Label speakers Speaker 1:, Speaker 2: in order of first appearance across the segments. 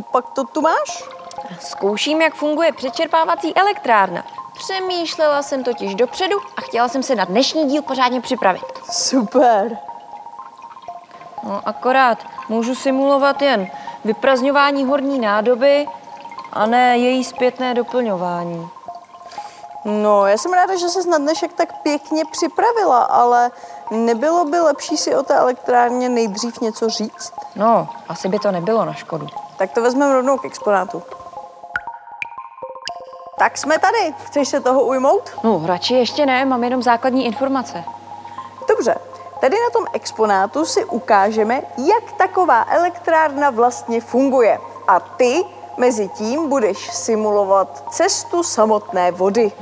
Speaker 1: pak to tu máš?
Speaker 2: Zkouším, jak funguje přečerpávací elektrárna. Přemýšlela jsem totiž dopředu a chtěla jsem se na dnešní díl pořádně připravit.
Speaker 1: Super.
Speaker 2: No, akorát můžu simulovat jen vyprazňování horní nádoby a ne její zpětné doplňování.
Speaker 1: No, já jsem ráda, že se na dnešek tak pěkně připravila, ale nebylo by lepší si o té elektrárně nejdřív něco říct?
Speaker 2: No, asi by to nebylo na škodu.
Speaker 1: Tak to vezmeme rovnou k exponátu. Tak jsme tady. Chceš se toho ujmout?
Speaker 2: No, radši ještě ne, mám jenom základní informace.
Speaker 1: Dobře. Tady na tom exponátu si ukážeme, jak taková elektrárna vlastně funguje. A ty mezi tím budeš simulovat cestu samotné vody.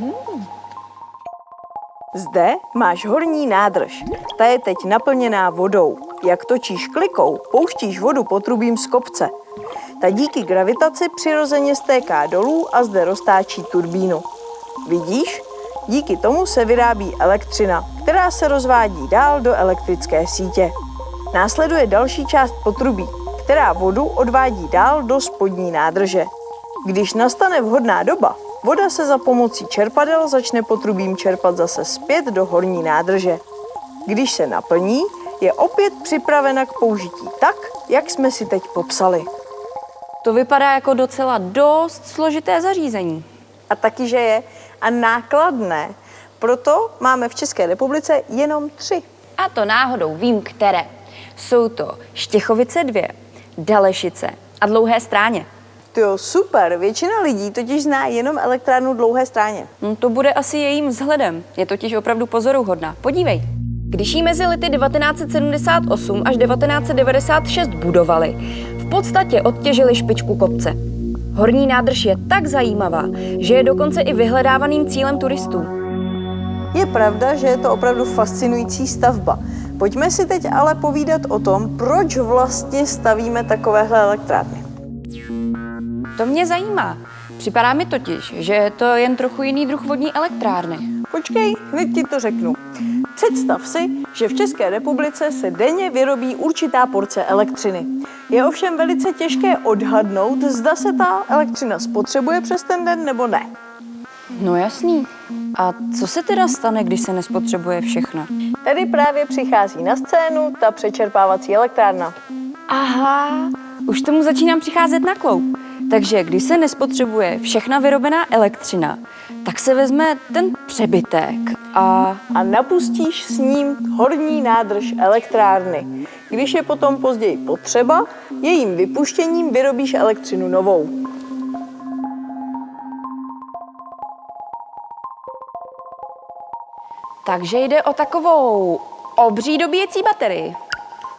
Speaker 1: Zde máš horní nádrž. Ta je teď naplněná vodou. Jak točíš klikou, pouštíš vodu potrubím z kopce. Ta díky gravitaci přirozeně stéká dolů a zde roztáčí turbínu. Vidíš? Díky tomu se vyrábí elektřina, která se rozvádí dál do elektrické sítě. Následuje další část potrubí, která vodu odvádí dál do spodní nádrže. Když nastane vhodná doba, voda se za pomocí čerpadel začne potrubím čerpat zase zpět do horní nádrže. Když se naplní, je opět připravena k použití tak, jak jsme si teď popsali.
Speaker 2: To vypadá jako docela dost složité zařízení.
Speaker 1: A taky, že je a nákladné. Proto máme v České republice jenom tři.
Speaker 2: A to náhodou vím, které. Jsou to Štěchovice 2, Dalešice a Dlouhé stráně.
Speaker 1: To jo, super. Většina lidí totiž zná jenom elektrárnu Dlouhé stráně.
Speaker 2: No, to bude asi jejím vzhledem. Je totiž opravdu pozoruhodná. Podívej. Když ji mezi lety 1978 až 1996 budovali, v podstatě odtěžili špičku kopce. Horní nádrž je tak zajímavá, že je dokonce i vyhledávaným cílem turistů.
Speaker 1: Je pravda, že je to opravdu fascinující stavba. Pojďme si teď ale povídat o tom, proč vlastně stavíme takovéhle elektrárny.
Speaker 2: To mě zajímá. Připadá mi totiž, že je to jen trochu jiný druh vodní elektrárny.
Speaker 1: Počkej, hned ti to řeknu. Představ si, že v České republice se denně vyrobí určitá porce elektřiny. Je ovšem velice těžké odhadnout, zda se ta elektřina spotřebuje přes ten den nebo ne.
Speaker 2: No jasný. A co se teda stane, když se nespotřebuje všechno?
Speaker 1: Tady právě přichází na scénu ta přečerpávací elektrárna.
Speaker 2: Aha, už tomu začínám přicházet na kloup. Takže když se nespotřebuje všechna vyrobená elektřina, tak se vezme ten přebytek a...
Speaker 1: A napustíš s ním horní nádrž elektrárny. Když je potom později potřeba, jejím vypuštěním vyrobíš elektřinu novou.
Speaker 2: Takže jde o takovou obří dobíjecí baterii.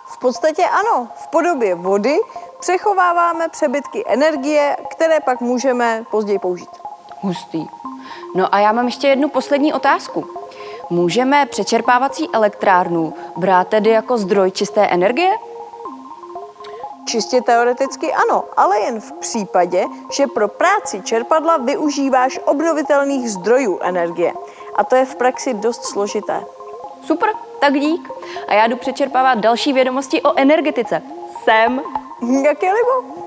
Speaker 1: V podstatě ano, v podobě vody přechováváme přebytky energie, které pak můžeme později použít.
Speaker 2: Hustý. No a já mám ještě jednu poslední otázku. Můžeme přečerpávací elektrárnu brát tedy jako zdroj čisté energie?
Speaker 1: Čistě teoreticky ano, ale jen v případě, že pro práci čerpadla využíváš obnovitelných zdrojů energie. A to je v praxi dost složité.
Speaker 2: Super, tak dík. A já jdu přečerpávat další vědomosti o energetice. Sem.
Speaker 1: Jak je libo?